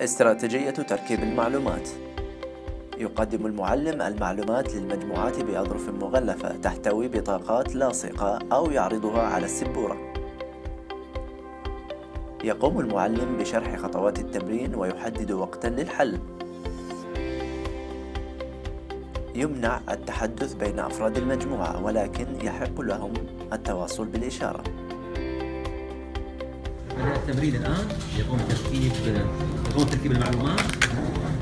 استراتيجية تركيب المعلومات. يقدم المعلم المعلومات للمجموعات بأظرف مغلفة تحتوي بطاقات لاصقة أو يعرضها على السبورة. يقوم المعلم بشرح خطوات التمرين ويحدد وقتا للحل. يمنع التحدث بين أفراد المجموعة ولكن يحق لهم التواصل بالإشارة. بدأ التمرين الآن. يقوم تركيب يقوم تركيب المعلومات.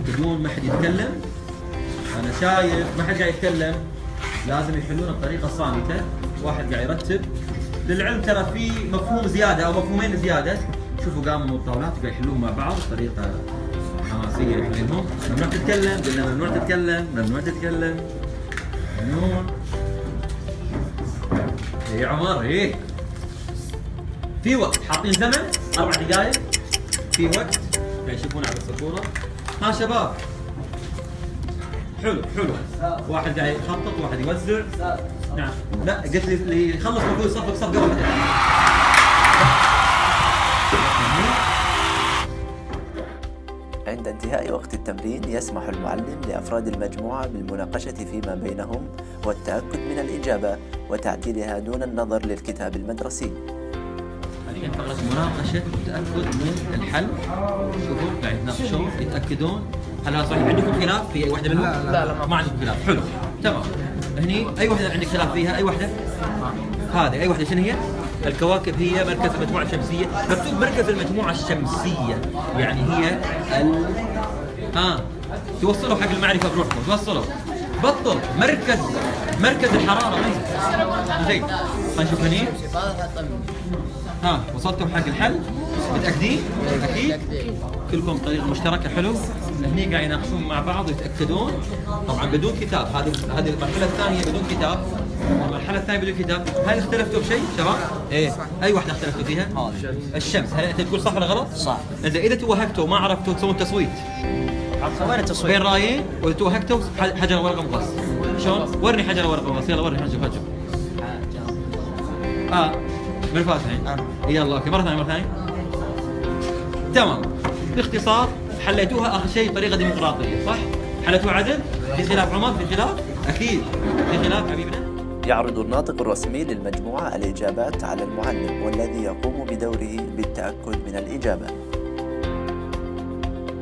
بدون ما حد يتكلم. أنا شايف ما حد قاعد يتكلم. لازم يحلون بطريقة صامتة. واحد قاعد يرتب. للعلم ترى في مفهوم زيادة أو مفهومين زيادة. شوفوا قاموا بالطاولات وقاعد يحلون مع بعض بطريقة حماسية يحلونهم ممنوع تتكلم. قلنا ممنوع تتكلم. ممنوع تتكلم. ممنوع. إيه يا عمر؟ إيه؟ في وقت. حاطين زمن. أربع دقائق في وقت. يشوفون على السبوره ها شباب. حلو حلو. واحد قاعد يخطط واحد يوزع. نعم. لا قلت لي اللي يخلص المفروض يصفق صفقه واحدة عند انتهاء وقت التمرين يسمح المعلم لأفراد المجموعة بالمناقشة فيما بينهم والتأكد من الإجابة وتعديلها دون النظر للكتاب المدرسي. حاليا فقره مناقشة والتاكد من الحل. شوفوا قاعد يتناقشون يتأكدون. هل هذا صحيح؟ عندكم خلاف في أي واحدة منهم؟ لا لا ما عندكم خلاف. حلو. تمام. هني أي واحدة عندك خلاف فيها؟ أي واحدة؟ هذه. أي واحدة شنو هي؟ الكواكب. هي مركز المجموعة الشمسية. مكتوب مركز المجموعة الشمسية. يعني هي ال ها. توصلوا حق المعرفة بروحكم. توصلوا. بطل. مركز. مركز الحرارة؟ زين خلينا نشوف هني. ها وصلتوا حق الحل؟ متاكدين؟ أكيد؟ كلكم بطريقه مشتركة حلو؟ هني قاعد يناقشون مع بعض ويتأكدون طبعا بدون كتاب هذه هذه المرحلة الثانية بدون كتاب المرحلة الثانية بدون كتاب هل اختلفتوا بشيء شباب؟ إيه أي واحدة اختلفتوا فيها؟ الشمس هل أنت تقول صح ولا غلط؟ صح. اذا إذا توهقتوا ما عرفتوا تسوون تصويت وين التصوير؟ بين رايين وإذا توهقتوا حجر ورقة مقص شلون؟ ورني حجر ورقة مقص يلا ورني نشوف نشوف آه من الفاتحين أنا. يلا أوكي مرة ثانية مرة ثانية تمام باختصار حليتوها آخر شيء بطريقة ديمقراطية صح؟ حليتوها عدل؟ في خلاف عمر في خلاف؟ أكيد في خلاف حبيبنا؟ يعرض الناطق الرسمي للمجموعة الإجابات على المعلم والذي يقوم بدوره بالتأكد من الإجابة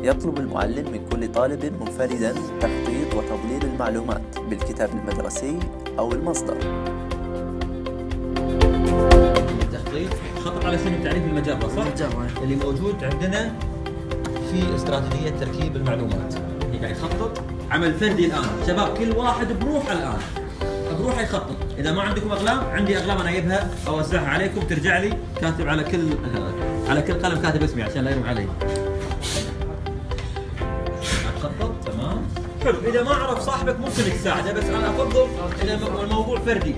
يطلب المعلم من كل طالب منفردا تخطيط وتضليل المعلومات بالكتاب المدرسي أو المصدر التخطيط خطط على سبيل تعريف المجره صح؟ المجرة. اللي موجود عندنا في استراتيجية تركيب المعلومات. اللي قاعد يخطط. عمل فردي الآن. شباب كل واحد بروحه الآن. بروحه يخطط. إذا ما عندكم أقلام عندي أقلام أنا أجيبها اوزعها عليكم ترجع لي كاتب على كل على كل قلم كاتب اسمي عشان لا يروح علي. خطط تمام. حلو. إذا ما عرف صاحبك ممكن تساعده بس أنا أفضل إذا الم- الموضوع فردي.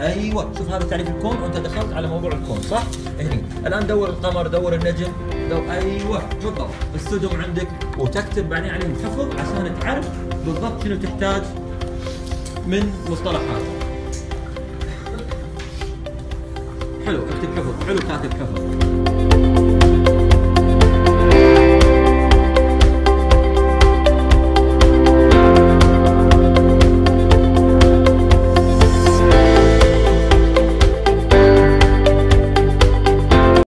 أيوه شوف هذا تعريف الكون وأنت دخلت على موضوع الكون صح؟ هني الآن دور القمر دور النجم دور أيوه بالضبط السدم عندك وتكتب بعدين عليهم حفظ عشان تعرف بالضبط شنو تحتاج من مصطلحات. حلو اكتب حفظ حلو كاتب حفظ.